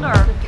knor.